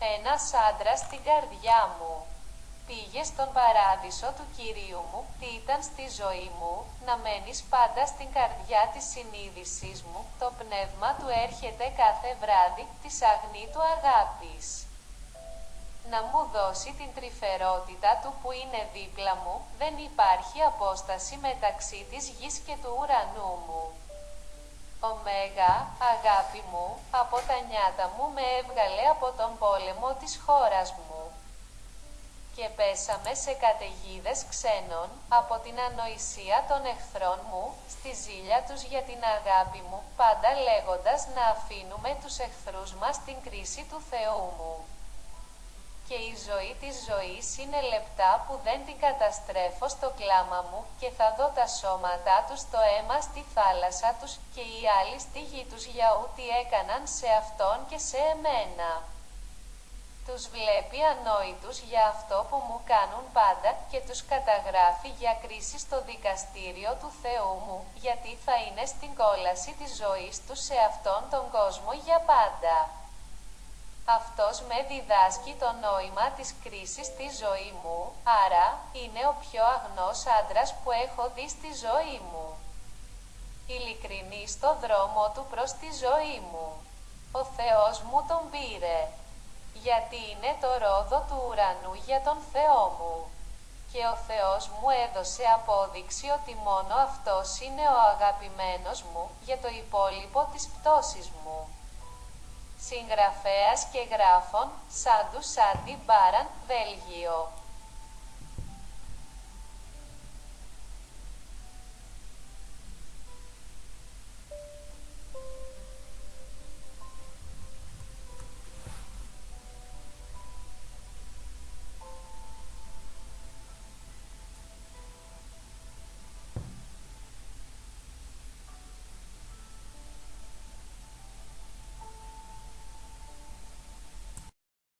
Ένας άντρας στην καρδιά μου. Πήγε στον παράδεισο του Κυρίου μου, τι ήταν στη ζωή μου, να μένεις πάντα στην καρδιά της συνείδησής μου, το πνεύμα του έρχεται κάθε βράδυ, της αγνή του αγάπης. Να μου δώσει την τρυφερότητα του που είναι δίπλα μου, δεν υπάρχει απόσταση μεταξύ της γης και του ουρανού μου. Ωμέγα, αγάπη μου, από τα νιάτα μου με έβγαλε από τον πόλεμο της χώρας μου. Και πέσαμε σε καταιγίδες ξένων, από την ανοησία των εχθρών μου, στη ζήλια τους για την αγάπη μου, πάντα λέγοντας να αφήνουμε τους εχθρούς μας στην κρίση του Θεού μου και η ζωή της ζωής είναι λεπτά που δεν την καταστρέφω στο κλάμα μου και θα δω τα σώματά τους το αίμα στη θάλασσα τους και οι άλλοι στη γη τους για ό,τι έκαναν σε Αυτόν και σε εμένα. Τους βλέπει ανόητους για αυτό που μου κάνουν πάντα και τους καταγράφει για κρίση στο δικαστήριο του Θεού μου, γιατί θα είναι στην κόλαση της ζωής τους σε Αυτόν τον κόσμο για πάντα. Αυτός με διδάσκει το νόημα της κρίσης στη ζωή μου, άρα, είναι ο πιο αγνός άντρας που έχω δει στη ζωή μου. Ειλικρινής στο δρόμο του προς τη ζωή μου. Ο Θεός μου τον πήρε. Γιατί είναι το ρόδο του ουρανού για τον Θεό μου. Και ο Θεός μου έδωσε απόδειξη ότι μόνο Αυτός είναι ο αγαπημένος μου, για το υπόλοιπο της πτώσης μου. Συγγραφέας και γράφων, Σάντου Σάντι Μπάραν, Βέλγιο.